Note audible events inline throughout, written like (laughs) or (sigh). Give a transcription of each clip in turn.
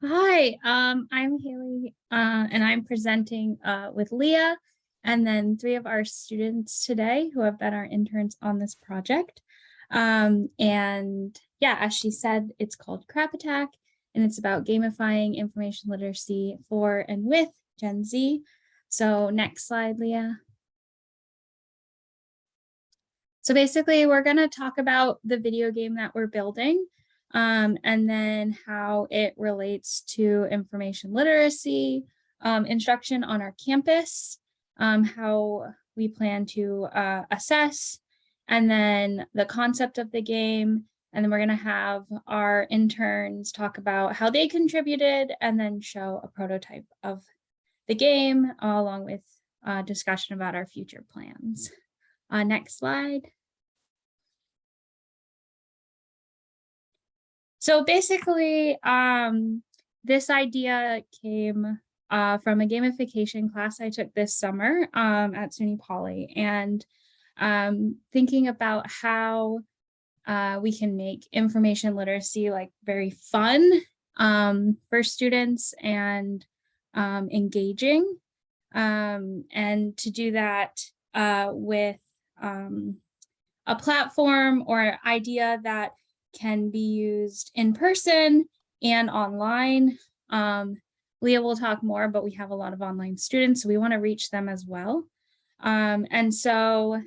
Hi, um, I'm Haley, uh, and I'm presenting uh, with Leah, and then three of our students today who have been our interns on this project. Um, and yeah, as she said, it's called Crap Attack, and it's about gamifying information literacy for and with Gen Z. So next slide, Leah. So basically, we're going to talk about the video game that we're building um, and then how it relates to information literacy, um, instruction on our campus, um, how we plan to uh, assess, and then the concept of the game. And then we're going to have our interns talk about how they contributed and then show a prototype of the game along with uh, discussion about our future plans. Uh, next slide. So basically, um, this idea came uh, from a gamification class I took this summer um, at SUNY Poly and um, thinking about how uh, we can make information literacy like very fun um, for students and um, engaging. Um, and to do that uh, with um, a platform or idea that can be used in person and online. Um, Leah will talk more, but we have a lot of online students, so we want to reach them as well. Um, and so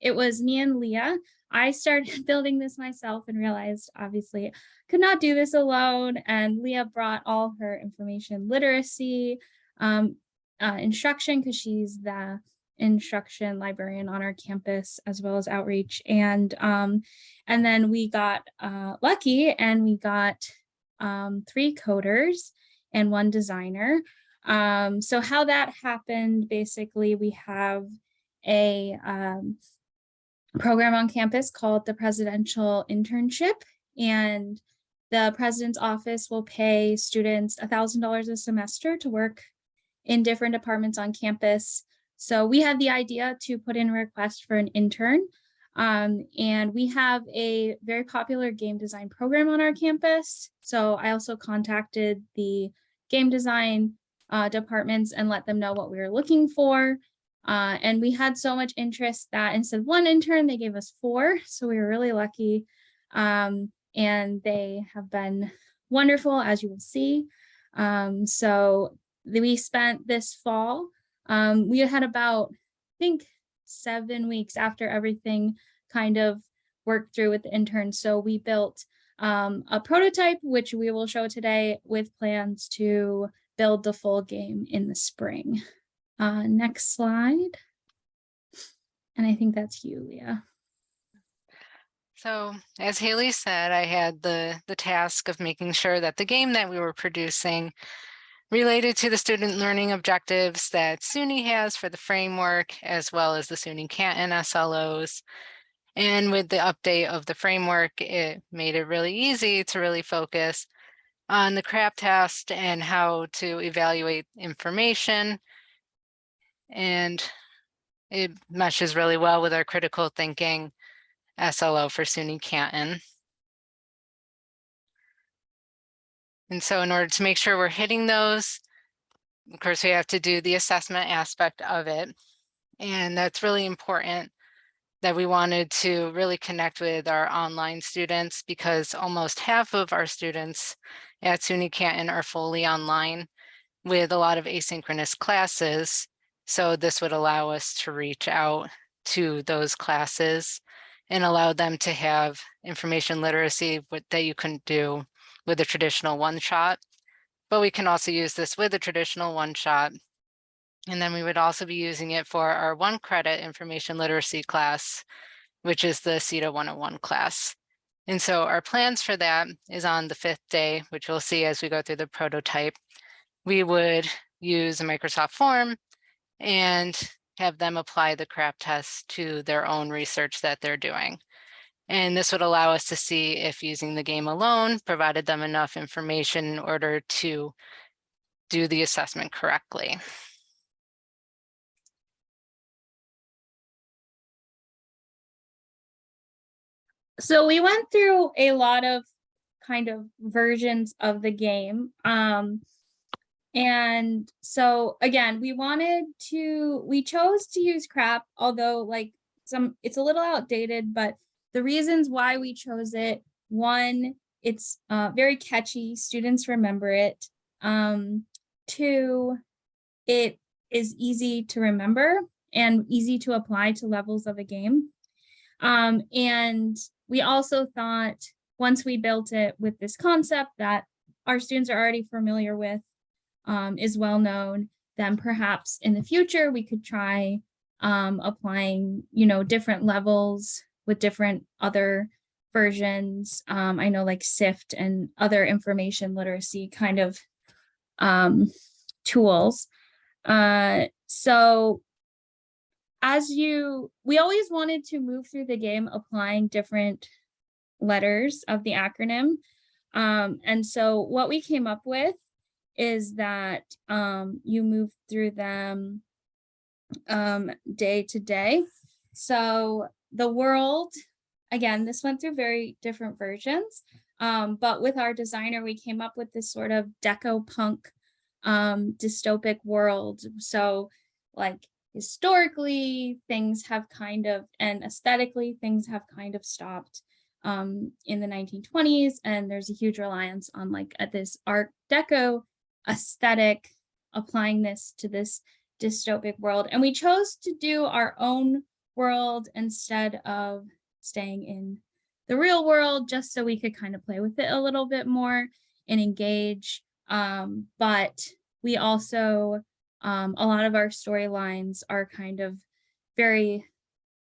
it was me and Leah. I started (laughs) building this myself and realized obviously could not do this alone. And Leah brought all her information literacy um, uh, instruction because she's the instruction librarian on our campus as well as outreach. And um, and then we got uh, lucky and we got um, three coders and one designer. Um, so how that happened basically we have a um, program on campus called the presidential internship. And the president's office will pay students a thousand dollars a semester to work in different departments on campus so we had the idea to put in a request for an intern. Um, and we have a very popular game design program on our campus. So I also contacted the game design uh, departments and let them know what we were looking for. Uh, and we had so much interest that instead of one intern, they gave us four. So we were really lucky. Um, and they have been wonderful, as you will see. Um, so we spent this fall um, we had about, I think, seven weeks after everything kind of worked through with the interns. So we built um, a prototype, which we will show today with plans to build the full game in the spring. Uh, next slide. And I think that's you, Leah. So as Haley said, I had the, the task of making sure that the game that we were producing related to the student learning objectives that SUNY has for the framework, as well as the SUNY Canton SLOs. And with the update of the framework, it made it really easy to really focus on the CRAP test and how to evaluate information. And it meshes really well with our critical thinking SLO for SUNY Canton. And so in order to make sure we're hitting those, of course, we have to do the assessment aspect of it. And that's really important that we wanted to really connect with our online students because almost half of our students at SUNY Canton are fully online with a lot of asynchronous classes. So this would allow us to reach out to those classes and allow them to have information literacy that you couldn't do with a traditional one shot, but we can also use this with a traditional one shot. And then we would also be using it for our one credit information literacy class, which is the CETA 101 class. And so our plans for that is on the fifth day, which we'll see as we go through the prototype. We would use a Microsoft form and have them apply the CRAP test to their own research that they're doing. And this would allow us to see if using the game alone provided them enough information in order to do the assessment correctly. So we went through a lot of kind of versions of the game. Um, and so again, we wanted to, we chose to use crap, although like some, it's a little outdated, but the reasons why we chose it, one, it's uh, very catchy, students remember it. Um, two, it is easy to remember and easy to apply to levels of a game. Um, and we also thought once we built it with this concept that our students are already familiar with, um, is well known, then perhaps in the future we could try um, applying, you know, different levels with different other versions. Um, I know like SIFT and other information literacy kind of um, tools. Uh, so as you, we always wanted to move through the game applying different letters of the acronym. Um, and so what we came up with is that um, you move through them um, day to day. So the world, again, this went through very different versions, um, but with our designer, we came up with this sort of deco punk um, dystopic world. So like historically, things have kind of, and aesthetically, things have kind of stopped um, in the 1920s. And there's a huge reliance on like at this art deco aesthetic, applying this to this dystopic world. And we chose to do our own world instead of staying in the real world, just so we could kind of play with it a little bit more and engage. Um, but we also, um, a lot of our storylines are kind of very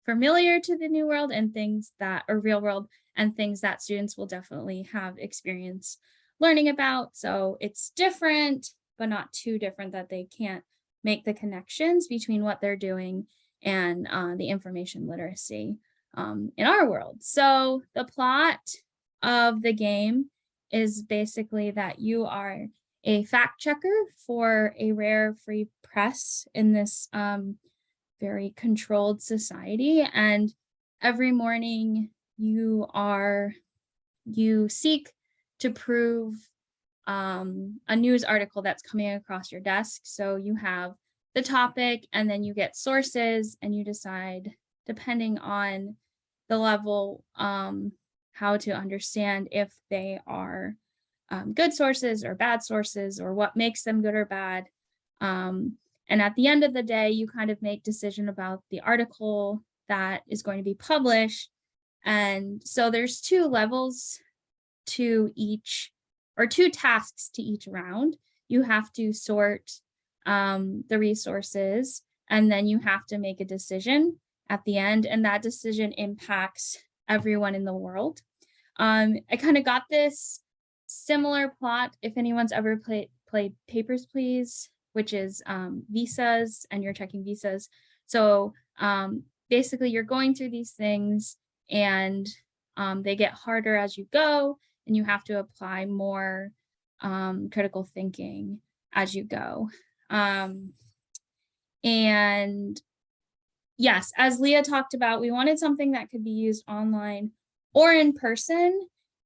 familiar to the new world and things that are real world and things that students will definitely have experience learning about. So it's different, but not too different that they can't make the connections between what they're doing and uh, the information literacy um, in our world. So the plot of the game is basically that you are a fact checker for a rare free press in this um, very controlled society. And every morning you are, you seek to prove um, a news article that's coming across your desk. So you have the topic and then you get sources and you decide depending on the level um, how to understand if they are um, good sources or bad sources or what makes them good or bad. Um, and at the end of the day, you kind of make decision about the article that is going to be published. And so there's two levels to each or two tasks to each round. You have to sort um, the resources and then you have to make a decision at the end and that decision impacts everyone in the world. Um, I kind of got this similar plot if anyone's ever played played Papers, Please, which is um, visas and you're checking visas. So um, basically you're going through these things and um, they get harder as you go and you have to apply more um, critical thinking as you go. Um, and yes, as Leah talked about, we wanted something that could be used online or in person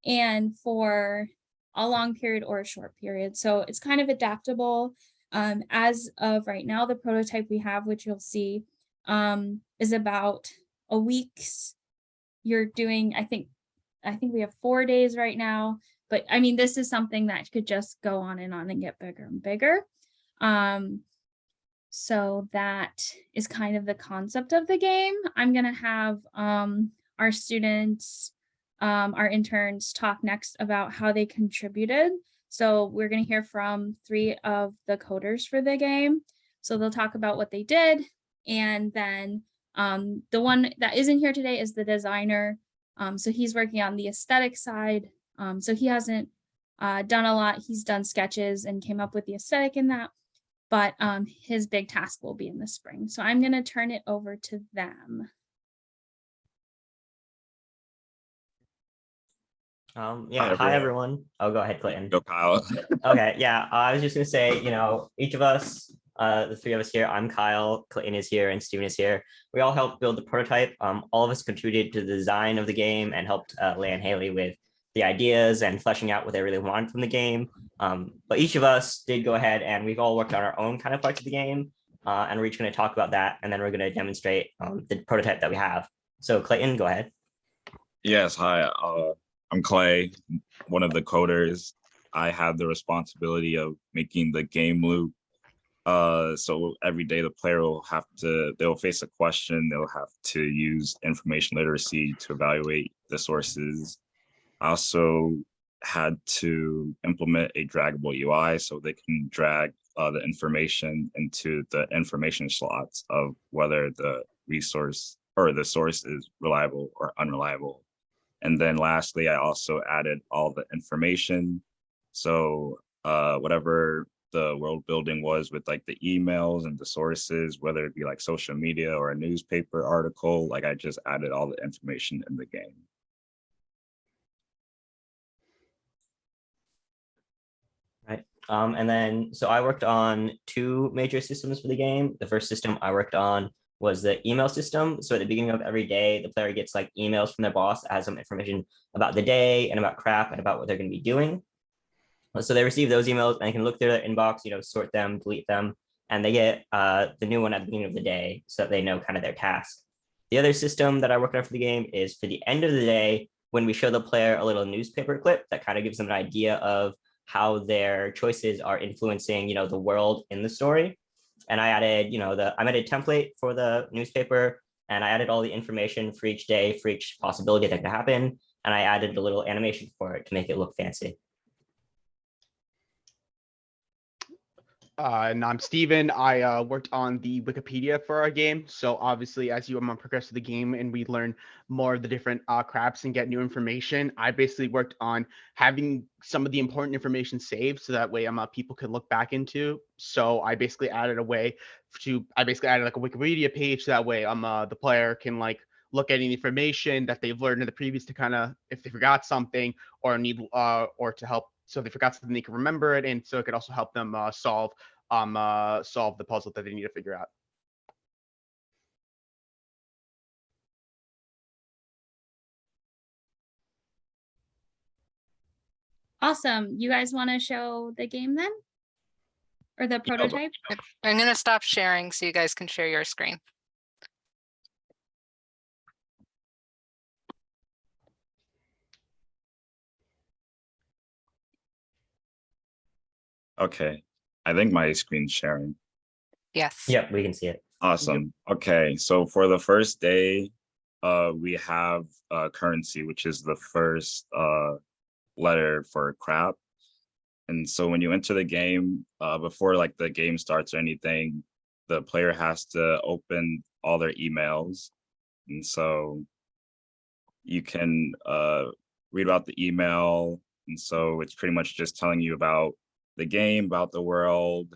and for a long period or a short period. So it's kind of adaptable. Um, as of right now, the prototype we have, which you'll see, um, is about a week's. You're doing, I think, I think we have four days right now, but I mean, this is something that could just go on and on and get bigger and bigger. Um, so that is kind of the concept of the game. I'm gonna have um, our students, um, our interns talk next about how they contributed. So we're gonna hear from three of the coders for the game. So they'll talk about what they did. And then um, the one that isn't here today is the designer. Um, so he's working on the aesthetic side. Um, so he hasn't uh, done a lot. He's done sketches and came up with the aesthetic in that, but um, his big task will be in the spring. So I'm going to turn it over to them. Um, yeah, Hi, hi, everyone. everyone. Oh, go ahead, Clayton. Go Kyle. (laughs) Okay, yeah, I was just gonna say, you know, each of us, uh, the three of us here, I'm Kyle, Clayton is here, and Steven is here. We all helped build the prototype. Um, all of us contributed to the design of the game and helped uh, Leah and Haley with the ideas and fleshing out what they really wanted from the game. Um, but each of us did go ahead and we've all worked on our own kind of parts of the game. Uh, and we're each going to talk about that, and then we're going to demonstrate um, the prototype that we have. So Clayton, go ahead. Yes, hi, uh, I'm Clay, one of the coders. I have the responsibility of making the game loop. Uh, so every day the player will have to, they'll face a question, they'll have to use information literacy to evaluate the sources. Also had to implement a draggable UI so they can drag uh, the information into the information slots of whether the resource or the source is reliable or unreliable. And then lastly, I also added all the information. So uh, whatever the world building was with like the emails and the sources, whether it be like social media or a newspaper article, like I just added all the information in the game. Um, and then, so I worked on two major systems for the game. The first system I worked on was the email system. So at the beginning of every day, the player gets like emails from their boss has some information about the day and about crap and about what they're going to be doing. So they receive those emails and they can look through their inbox, you know, sort them, delete them, and they get uh, the new one at the beginning of the day so that they know kind of their task. The other system that I worked on for the game is for the end of the day, when we show the player a little newspaper clip that kind of gives them an idea of how their choices are influencing, you know, the world in the story. And I added, you know, the I made a template for the newspaper and I added all the information for each day, for each possibility that could happen. And I added a little animation for it to make it look fancy. Uh, and I'm Steven. I uh, worked on the Wikipedia for our game. So obviously, as you um, progress through the game and we learn more of the different uh, craps and get new information, I basically worked on having some of the important information saved so that way um, uh, people can look back into. So I basically added a way to, I basically added like a Wikipedia page so that way um, uh, the player can like look at any information that they've learned in the previous to kind of, if they forgot something or need, uh, or to help so they forgot something they can remember it and so it could also help them uh, solve um uh solve the puzzle that they need to figure out Awesome. You guys want to show the game then? Or the prototype? I'm gonna stop sharing so you guys can share your screen. Okay, I think my screen's sharing. Yes. Yep, we can see it. Awesome. Okay, so for the first day, uh, we have uh, currency, which is the first uh, letter for crap. And so when you enter the game, uh, before like the game starts or anything, the player has to open all their emails. And so you can uh, read about the email. And so it's pretty much just telling you about the game, about the world,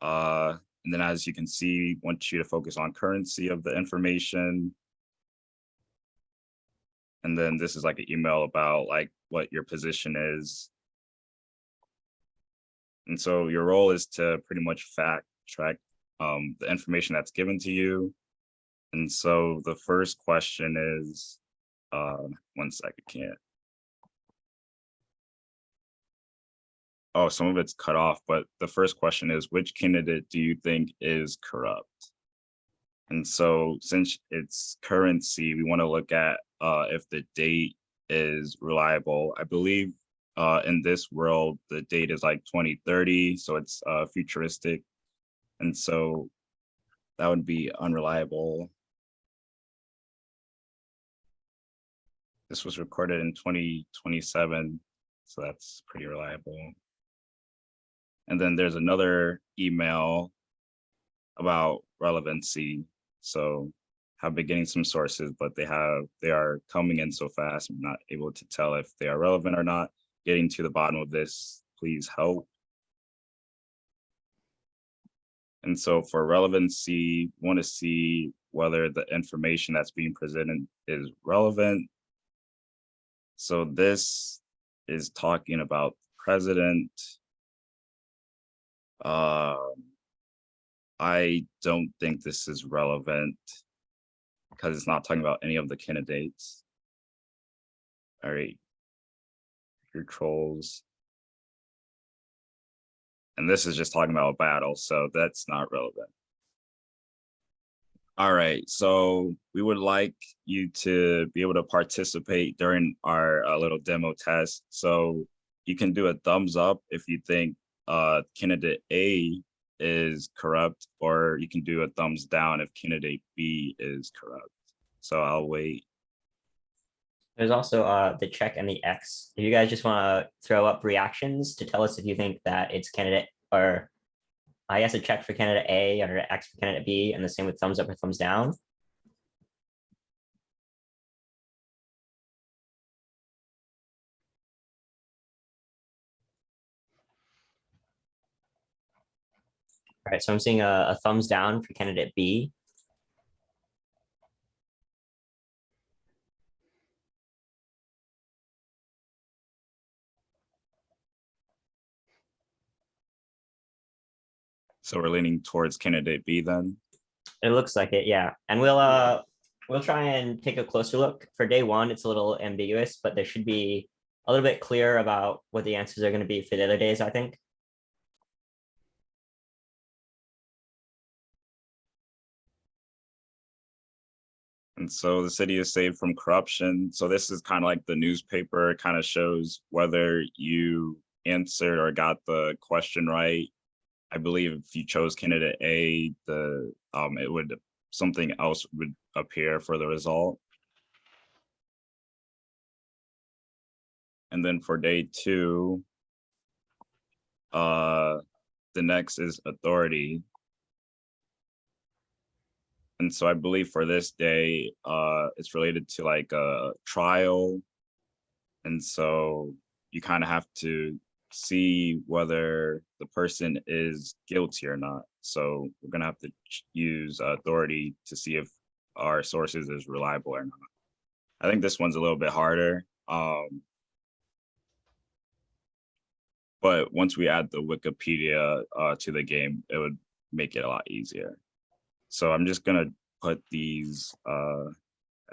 uh, and then as you can see, want you to focus on currency of the information. And then this is like an email about like what your position is. And so your role is to pretty much fact track um, the information that's given to you. And so the first question is, uh, one second, can't. Oh, some of it's cut off, but the first question is, which candidate do you think is corrupt? And so since it's currency, we want to look at uh, if the date is reliable. I believe uh, in this world, the date is like 2030, so it's uh, futuristic. And so that would be unreliable. This was recorded in 2027, so that's pretty reliable. And then there's another email about relevancy. So have been getting some sources, but they have they are coming in so fast. I'm not able to tell if they are relevant or not. Getting to the bottom of this, please help. And so for relevancy, want to see whether the information that's being presented is relevant. So this is talking about president, um, I don't think this is relevant because it's not talking about any of the candidates. All right. your trolls. And this is just talking about a battle, so that's not relevant. All right, so we would like you to be able to participate during our uh, little demo test. So you can do a thumbs up if you think uh, candidate A is corrupt, or you can do a thumbs down if candidate B is corrupt. So I'll wait. There's also uh the check and the X. If you guys just want to throw up reactions to tell us if you think that it's candidate or I guess a check for candidate A or an X for candidate B, and the same with thumbs up or thumbs down. All right, so I'm seeing a, a thumbs down for candidate B. So we're leaning towards candidate B then. It looks like it, yeah. And we'll uh we'll try and take a closer look. For day one, it's a little ambiguous, but there should be a little bit clear about what the answers are going to be for the other days, I think. So the city is saved from corruption. So this is kind of like the newspaper, kind of shows whether you answered or got the question right. I believe if you chose candidate A, the um it would something else would appear for the result. And then for day two, uh, the next is authority. And so I believe for this day, uh, it's related to like a trial. And so you kind of have to see whether the person is guilty or not. So we're gonna have to use authority to see if our sources is reliable or not. I think this one's a little bit harder. Um, but once we add the Wikipedia uh, to the game, it would make it a lot easier. So I'm just gonna put these uh,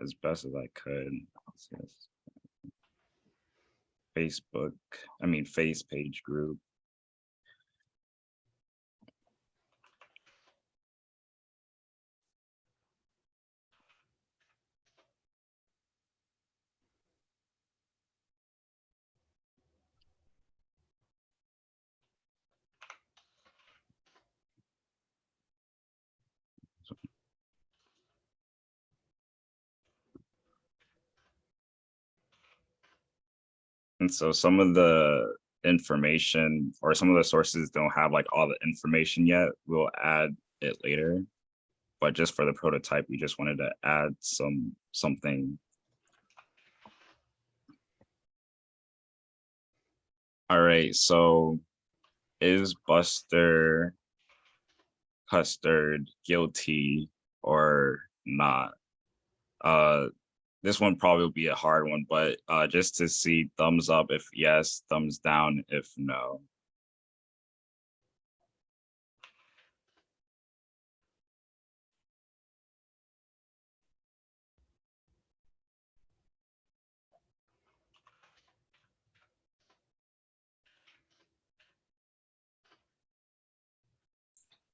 as best as I could. Facebook, I mean, face page group. And so some of the information or some of the sources don't have like all the information yet. We'll add it later. But just for the prototype, we just wanted to add some something. All right, so is Buster Custard guilty or not? Uh, this one probably will be a hard one, but uh, just to see thumbs up if yes, thumbs down if no.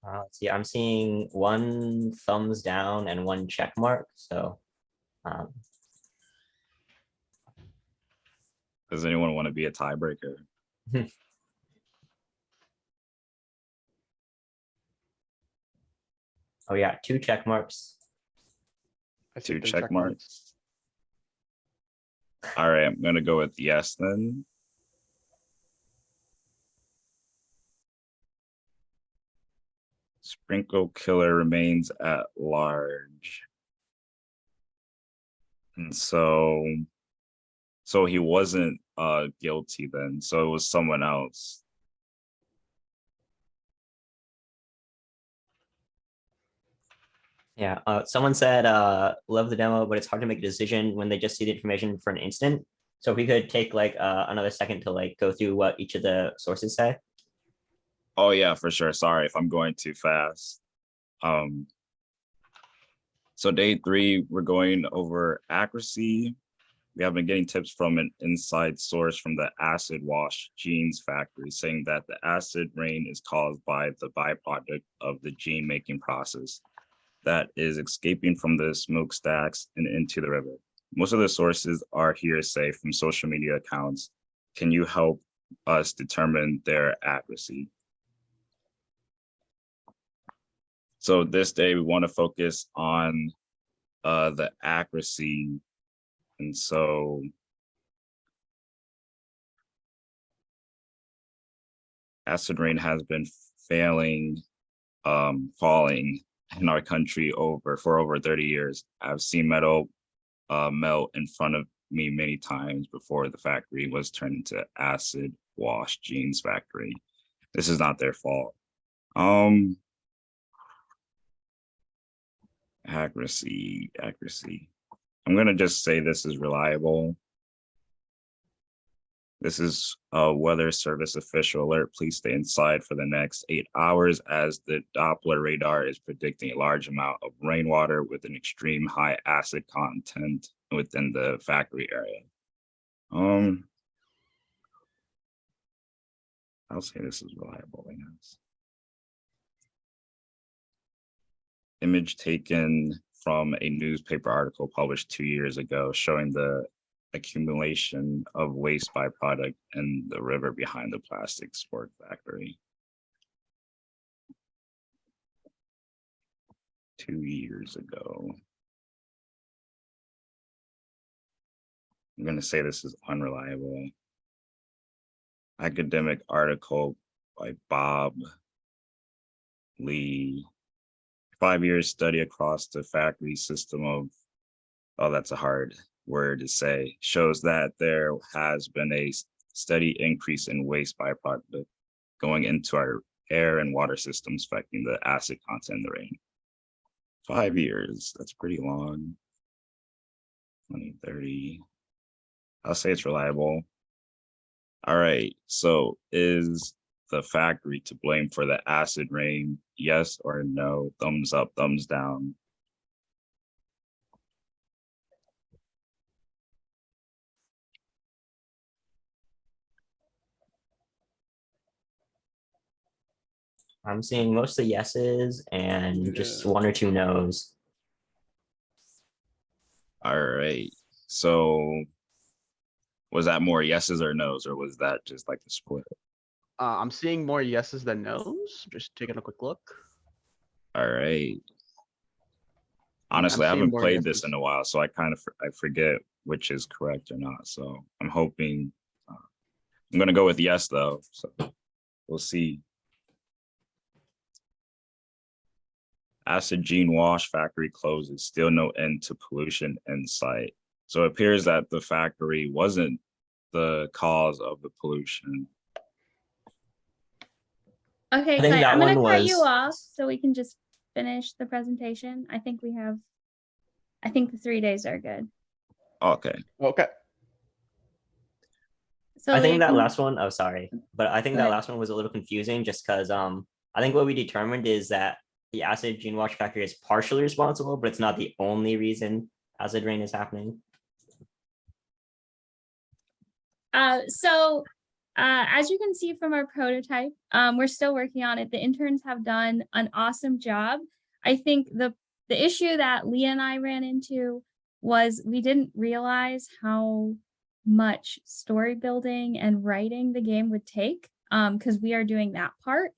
Uh, see, I'm seeing one thumbs down and one check mark, so. Um, Does anyone want to be a tiebreaker? (laughs) oh yeah, two check marks. I Two the check marks. All right, I'm gonna go with yes then. Sprinkle killer remains at large. And so, so he wasn't uh guilty then, so it was someone else. Yeah, uh, someone said, uh, love the demo, but it's hard to make a decision when they just see the information for an instant. So if we could take like, uh, another second to like go through what each of the sources say. Oh yeah, for sure. Sorry if I'm going too fast. Um. So day three, we're going over accuracy. We have been getting tips from an inside source from the acid wash jeans factory saying that the acid rain is caused by the byproduct of the jean making process that is escaping from the smokestacks and into the river. Most of the sources are hearsay from social media accounts. Can you help us determine their accuracy? So this day, we want to focus on uh, the accuracy. And so acid rain has been failing, um, falling in our country over for over 30 years. I've seen metal uh, melt in front of me many times before the factory was turned into acid wash jeans factory. This is not their fault. Um, accuracy, accuracy. I'm gonna just say this is reliable. This is a weather service official alert. Please stay inside for the next eight hours as the Doppler radar is predicting a large amount of rainwater with an extreme high acid content within the factory area. Um, I'll say this is reliable. Image taken from a newspaper article published two years ago showing the accumulation of waste byproduct in the river behind the plastic sport factory. Two years ago. I'm gonna say this is unreliable. Academic article by Bob Lee. Five years study across the factory system of, oh, that's a hard word to say, shows that there has been a steady increase in waste byproduct going into our air and water systems affecting the acid content in the rain. Five years, that's pretty long. 2030. I'll say it's reliable. All right, so is the factory to blame for the acid rain? Yes or no? Thumbs up, thumbs down. I'm seeing mostly yeses and just one or two nos. All right, so was that more yeses or nos, or was that just like the split? Uh, I'm seeing more yeses than nos. Just taking a quick look. All right. Honestly, I haven't played this in a while, so I kind of, I forget which is correct or not. So I'm hoping, uh, I'm gonna go with yes, though. So we'll see. Acid jean wash factory closes, still no end to pollution in sight. So it appears that the factory wasn't the cause of the pollution. Okay, I think Clay, that I'm gonna one cut you off so we can just finish the presentation. I think we have, I think the three days are good. Okay, Okay. So I think that can- last one, oh, sorry, but I think Go that ahead. last one was a little confusing just because, um, I think what we determined is that the acid jean wash factory is partially responsible, but it's not the only reason acid rain is happening. Uh, so, uh, as you can see from our prototype, um, we're still working on it. The interns have done an awesome job. I think the, the issue that Leah and I ran into was we didn't realize how much story building and writing the game would take, um, because we are doing that part.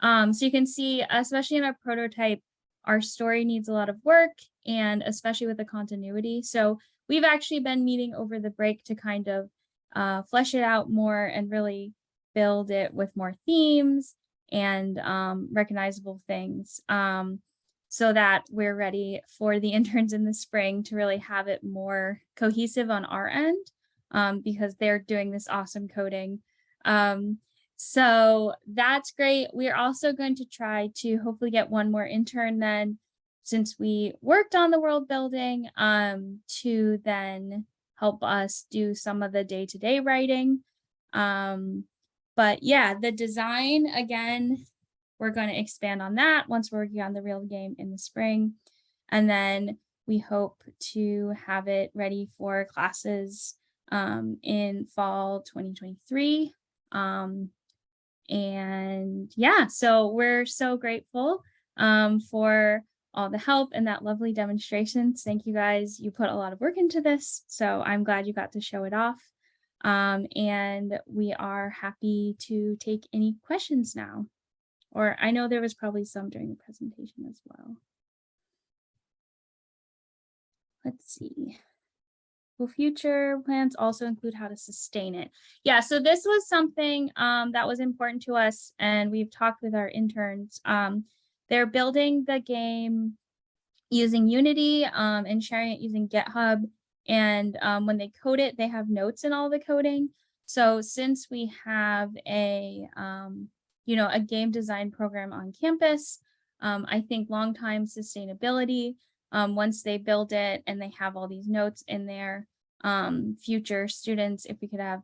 Um, so you can see, especially in our prototype, our story needs a lot of work and especially with the continuity. So we've actually been meeting over the break to kind of uh, flesh it out more and really build it with more themes and um, recognizable things um, so that we're ready for the (laughs) interns in the spring to really have it more cohesive on our end um, because they're doing this awesome coding. Um, so that's great. We're also going to try to hopefully get one more intern then since we worked on the world building um, to then help us do some of the day-to-day writing. Um, but yeah, the design, again, we're going to expand on that once we're working on the real game in the spring. And then we hope to have it ready for classes um, in fall 2023. Um, and yeah, so we're so grateful um, for all the help and that lovely demonstrations. Thank you guys. You put a lot of work into this, so I'm glad you got to show it off. Um, and we are happy to take any questions now. Or I know there was probably some during the presentation as well. Let's see. Will future plans also include how to sustain it? Yeah, so this was something um, that was important to us and we've talked with our interns. Um, they're building the game using Unity um, and sharing it using GitHub. And um, when they code it, they have notes in all the coding. So since we have a, um, you know, a game design program on campus, um, I think long-time sustainability, um, once they build it and they have all these notes in there, um, future students, if we could have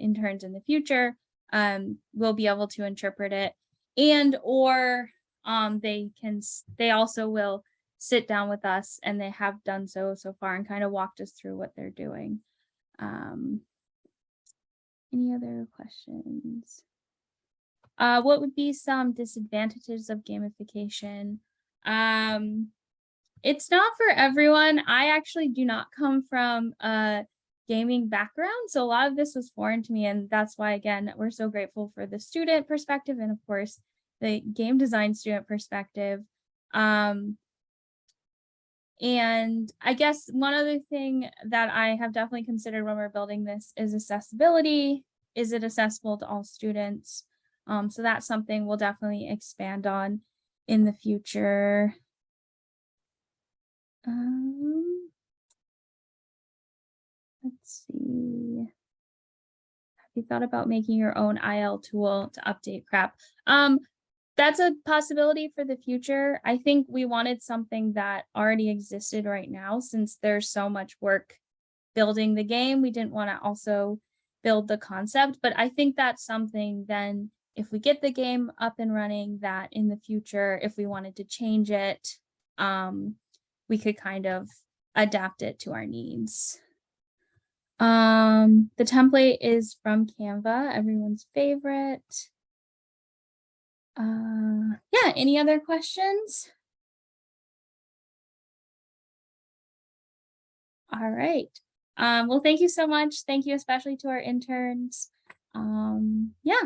interns in the future, will be able to interpret it and or um, they can, they also will sit down with us and they have done so so far and kind of walked us through what they're doing. Um, any other questions? Uh, what would be some disadvantages of gamification? Um, it's not for everyone. I actually do not come from a gaming background, so a lot of this was foreign to me, and that's why, again, we're so grateful for the student perspective and, of course, the game design student perspective. Um, and I guess one other thing that I have definitely considered when we're building this is accessibility. Is it accessible to all students? Um, so that's something we'll definitely expand on in the future. Um, let's see. Have you thought about making your own IL tool to update crap? Um, that's a possibility for the future. I think we wanted something that already existed right now since there's so much work building the game. We didn't want to also build the concept, but I think that's something then if we get the game up and running that in the future, if we wanted to change it, um, we could kind of adapt it to our needs. Um, the template is from Canva, everyone's favorite. Uh, yeah, any other questions? All right. Um, well, thank you so much. Thank you especially to our interns. Um, yeah,